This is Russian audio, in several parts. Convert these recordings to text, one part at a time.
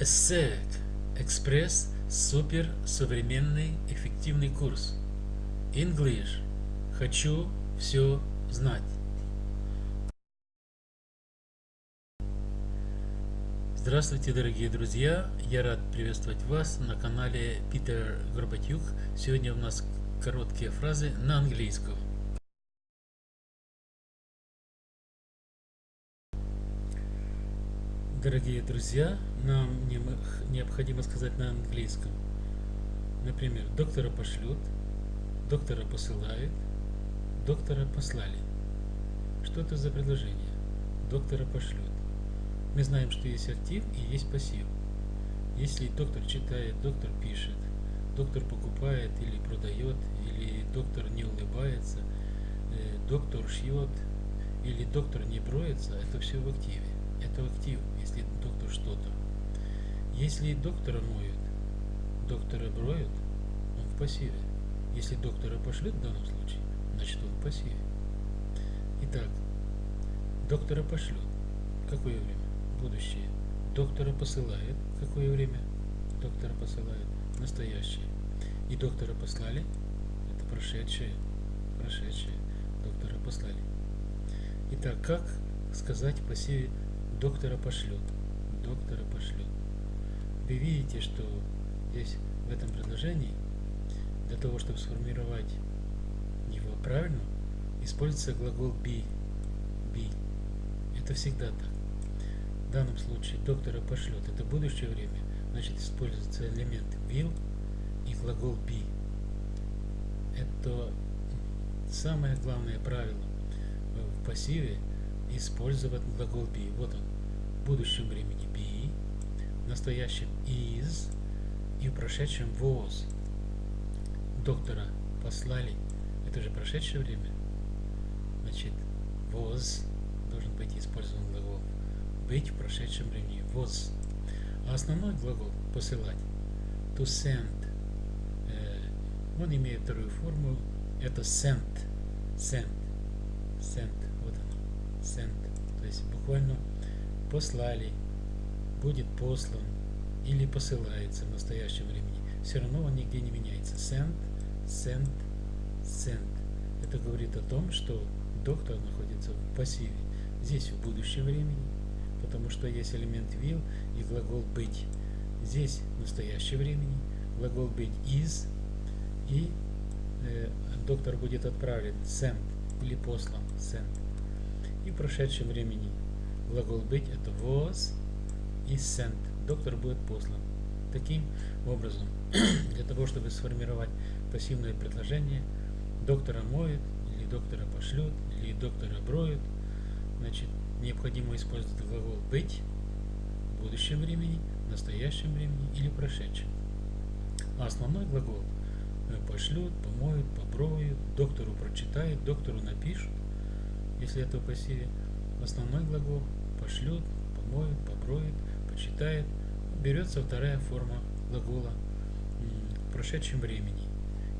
ESSEC Экспресс Супер Современный Эффективный курс English Хочу все знать Здравствуйте, дорогие друзья! Я рад приветствовать вас на канале Питер Горбатюк. Сегодня у нас короткие фразы на английском. Дорогие друзья, нам необходимо сказать на английском. Например, доктора пошлют, доктора посылают, доктора послали. Что это за предложение? Доктора пошлют. Мы знаем, что есть актив и есть пассив. Если доктор читает, доктор пишет, доктор покупает или продает, или доктор не улыбается, э, доктор шьет, или доктор не броется, это все в активе это актив, если доктор что-то. Если доктора моют, доктора броют, он в пассиве. Если доктора пошлют в данном случае, значит он в пассиве. Итак, доктора пошлют. Какое время? Будущее. Доктора посылает. Какое время? Доктора посылает. Настоящее. И доктора послали. Это прошедшее. Прошедшее. Доктора послали. Итак, как сказать в пассиве доктора пошлют. Доктора пошлют. Вы видите, что здесь в этом предложении для того, чтобы сформировать его правильно, используется глагол be. be. Это всегда так. В данном случае доктора пошлют. Это будущее время. Значит, используется элемент will и глагол be. Это самое главное правило в пассиве использовать глагол be. Вот он. В будущем времени be, в настоящем is и в прошедшем was. Доктора послали. Это же прошедшее время. Значит, was должен быть использован глагол. Быть в прошедшем времени. Was. А основной глагол посылать. To send. Э, он имеет вторую форму. Это sent. Sent. Sent sent, то есть буквально послали, будет послан или посылается в настоящем времени. Все равно он нигде не меняется. Sent, sent, sent. Это говорит о том, что доктор находится в пассиве. Здесь в будущем времени, потому что есть элемент will и глагол быть. Здесь в настоящем времени глагол быть is и э, доктор будет отправлен sent или послан sent и прошедшем времени. Глагол быть это was и sent. Доктор будет послан. Таким образом, для того, чтобы сформировать пассивное предложение, доктора моют, или доктора пошлют, или доктора броют, значит, необходимо использовать глагол быть в будущем времени, в настоящем времени или прошедшем. А основной глагол пошлют, помоют, поброют, доктору прочитают, доктору напишут, если это в пассиве, основной глагол пошлют, помоют, поброют, почитает, берется вторая форма глагола в прошедшем времени,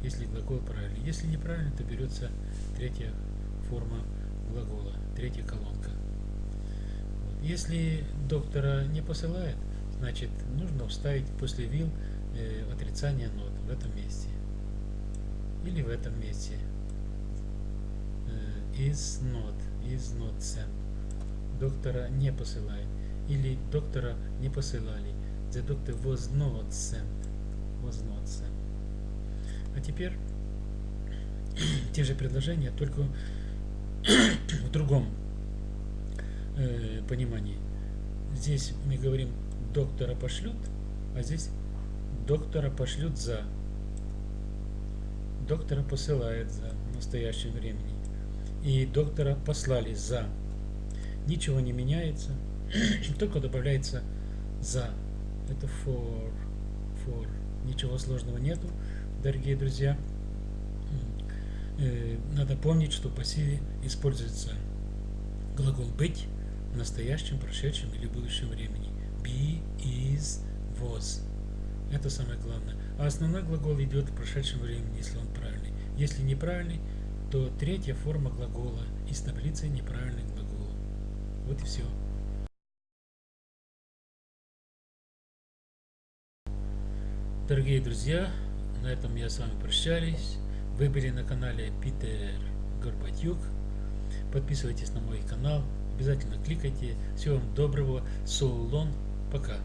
если глагол правильный. Если неправильно, то берется третья форма глагола, третья колонка. Если доктора не посылает, значит нужно вставить после will э, отрицание нот в этом месте или в этом месте is not, is not sent. Доктора не посылает. Или доктора не посылали. The doctor was not sent. Was not sent. А теперь те же предложения, только в другом э, понимании. Здесь мы говорим доктора пошлют, а здесь доктора пошлют за. Доктора посылает за в настоящем времени и доктора послали за. Ничего не меняется, только добавляется за. Это for, for. Ничего сложного нету, дорогие друзья. Э, надо помнить, что в пассиве используется глагол быть в настоящем, прошедшем или будущем времени. Be, is, was. Это самое главное. А основной глагол идет в прошедшем времени, если он правильный. Если неправильный, то третья форма глагола из таблицы неправильных глаголов. Вот и все. Дорогие друзья, на этом я с вами прощаюсь. Вы были на канале Питер Горбатюк. Подписывайтесь на мой канал. Обязательно кликайте. Всего вам доброго. Соулон. Пока.